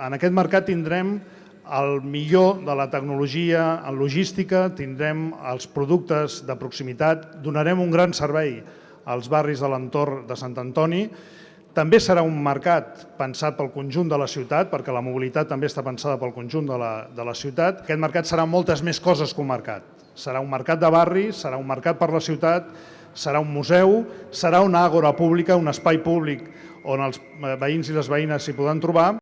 En aquest mercat tindrem el millor de la tecnologia en logística, tindrem els productes de proximitat, donarem un gran servei als barris de l'entorn de Sant Antoni. També serà un mercat pensat pel conjunt de la ciutat, perquè la mobilitat també està pensada pel conjunt de la, de la ciutat. Aquest mercat serà moltes més coses que un mercat. Serà un mercat de barri, serà un mercat per la ciutat, serà un museu, serà una àgora pública, un espai públic on els eh, veïns i les veïnes s'hi podran trobar.